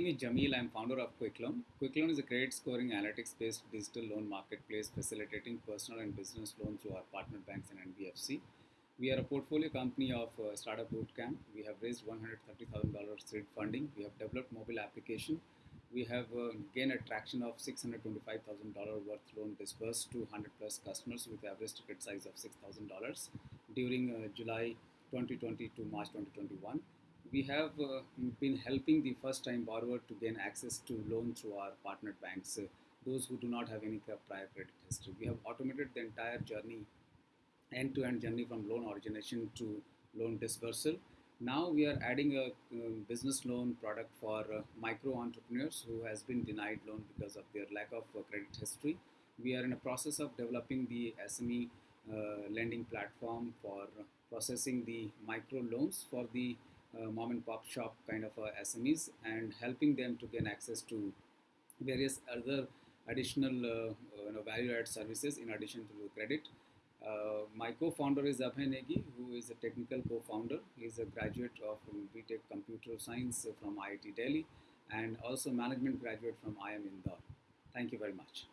name is Jameel. I'm founder of QuickLoan. QuickLoan is a credit scoring analytics-based digital loan marketplace facilitating personal and business loans through our partner banks and NBFC. We are a portfolio company of uh, Startup Bootcamp. We have raised $130,000 seed funding. We have developed mobile application. We have uh, gained a traction of $625,000 worth loan disbursed to 100 plus customers with average ticket size of $6,000 during uh, July 2020 to March 2021 we have uh, been helping the first time borrower to gain access to loan through our partner banks, uh, those who do not have any prior credit history. We have automated the entire journey, end to end journey from loan origination to loan dispersal. Now we are adding a um, business loan product for uh, micro entrepreneurs who has been denied loan because of their lack of uh, credit history. We are in a process of developing the SME uh, lending platform for processing the micro loans for the mom and pop shop kind of uh, SMEs and helping them to gain access to various other additional uh, you know, value added services in addition to credit. Uh, my co-founder is Abhay Negi, who is a technical co-founder. He is a graduate of BTech Computer Science from IIT Delhi and also management graduate from IIM Indore. Thank you very much.